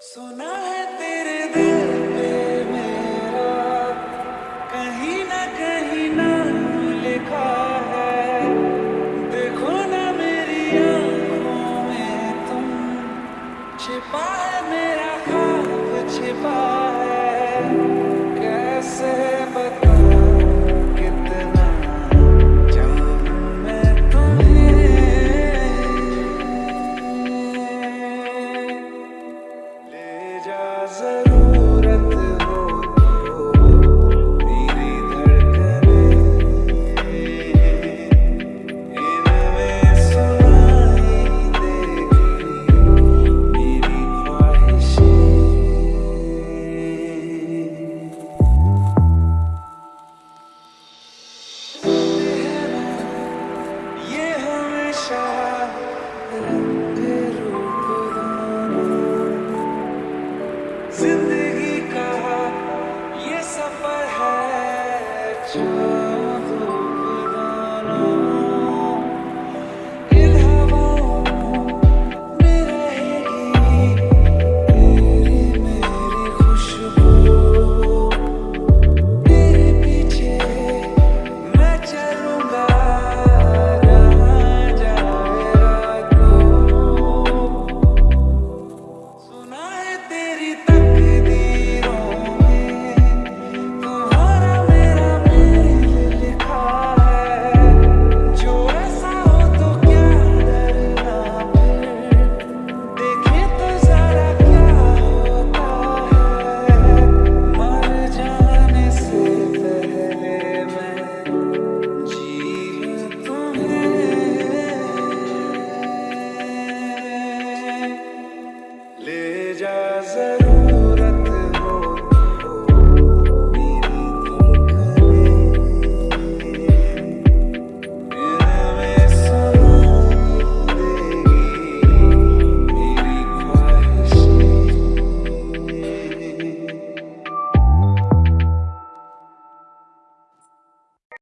सुना है तेरे दिल में मेरा। कहीं ना कहीं ना लिखा है। देखो ना मेरी आँखों में तुम छिपा जरूर ज़िंदगी का ये सफ़र है जो जा जरूर